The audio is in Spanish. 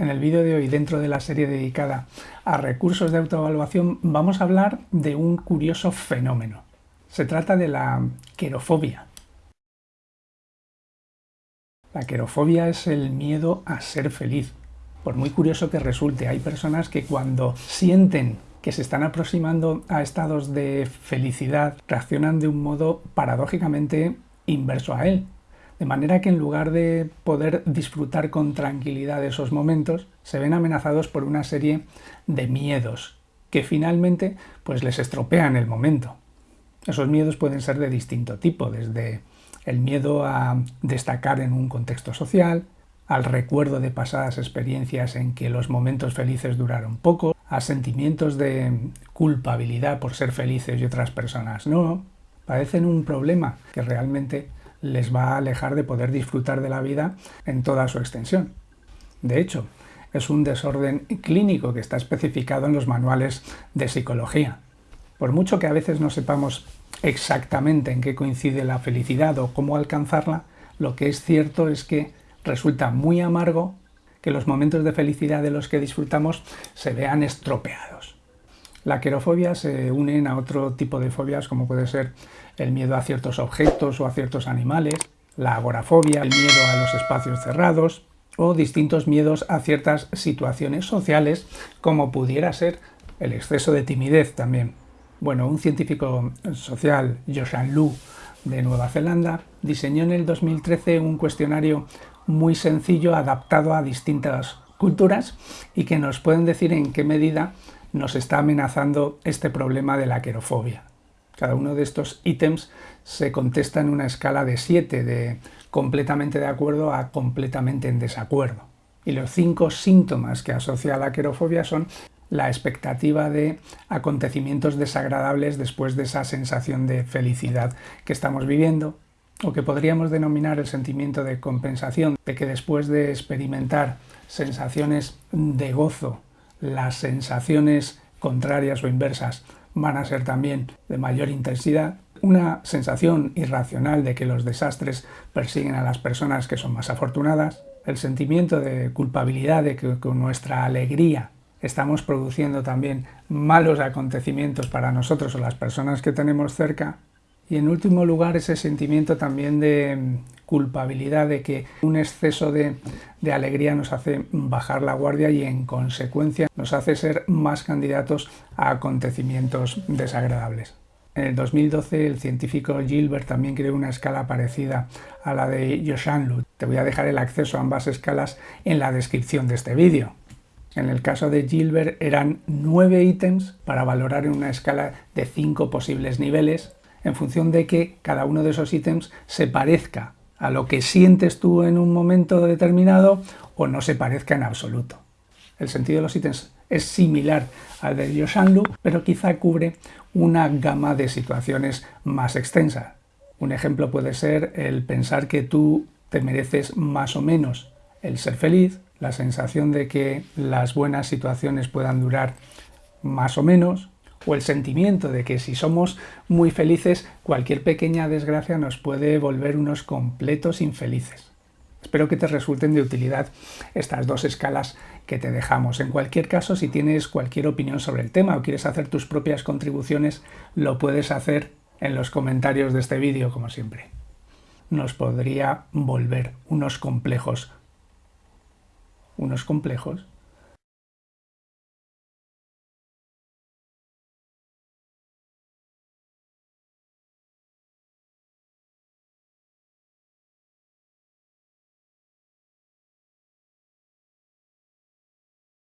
En el vídeo de hoy, dentro de la serie dedicada a recursos de autoevaluación, vamos a hablar de un curioso fenómeno. Se trata de la querofobia. La querofobia es el miedo a ser feliz. Por muy curioso que resulte, hay personas que cuando sienten que se están aproximando a estados de felicidad reaccionan de un modo paradójicamente inverso a él. De manera que en lugar de poder disfrutar con tranquilidad de esos momentos, se ven amenazados por una serie de miedos que finalmente pues les estropean el momento. Esos miedos pueden ser de distinto tipo, desde el miedo a destacar en un contexto social, al recuerdo de pasadas experiencias en que los momentos felices duraron poco, a sentimientos de culpabilidad por ser felices y otras personas no, padecen un problema que realmente les va a alejar de poder disfrutar de la vida en toda su extensión. De hecho, es un desorden clínico que está especificado en los manuales de psicología. Por mucho que a veces no sepamos exactamente en qué coincide la felicidad o cómo alcanzarla, lo que es cierto es que resulta muy amargo que los momentos de felicidad de los que disfrutamos se vean estropeados. La querofobia se une a otro tipo de fobias como puede ser el miedo a ciertos objetos o a ciertos animales, la agorafobia, el miedo a los espacios cerrados o distintos miedos a ciertas situaciones sociales como pudiera ser el exceso de timidez también. Bueno, un científico social, Joshan Lu, de Nueva Zelanda, diseñó en el 2013 un cuestionario muy sencillo adaptado a distintas culturas y que nos pueden decir en qué medida nos está amenazando este problema de la querofobia. Cada uno de estos ítems se contesta en una escala de 7, de completamente de acuerdo a completamente en desacuerdo. Y los cinco síntomas que asocia la querofobia son la expectativa de acontecimientos desagradables después de esa sensación de felicidad que estamos viviendo, o que podríamos denominar el sentimiento de compensación, de que después de experimentar sensaciones de gozo, las sensaciones contrarias o inversas van a ser también de mayor intensidad, una sensación irracional de que los desastres persiguen a las personas que son más afortunadas, el sentimiento de culpabilidad de que con nuestra alegría estamos produciendo también malos acontecimientos para nosotros o las personas que tenemos cerca, y en último lugar ese sentimiento también de culpabilidad de que un exceso de, alegría nos hace bajar la guardia y en consecuencia nos hace ser más candidatos a acontecimientos desagradables. En el 2012 el científico Gilbert también creó una escala parecida a la de Yoshanlu. Te voy a dejar el acceso a ambas escalas en la descripción de este vídeo. En el caso de Gilbert eran nueve ítems para valorar en una escala de cinco posibles niveles en función de que cada uno de esos ítems se parezca a lo que sientes tú en un momento determinado o no se parezca en absoluto. El sentido de los ítems es similar al de Yoshanlu, pero quizá cubre una gama de situaciones más extensa. Un ejemplo puede ser el pensar que tú te mereces más o menos el ser feliz, la sensación de que las buenas situaciones puedan durar más o menos, o el sentimiento de que si somos muy felices, cualquier pequeña desgracia nos puede volver unos completos infelices. Espero que te resulten de utilidad estas dos escalas que te dejamos. En cualquier caso, si tienes cualquier opinión sobre el tema o quieres hacer tus propias contribuciones, lo puedes hacer en los comentarios de este vídeo, como siempre. Nos podría volver unos complejos. Unos complejos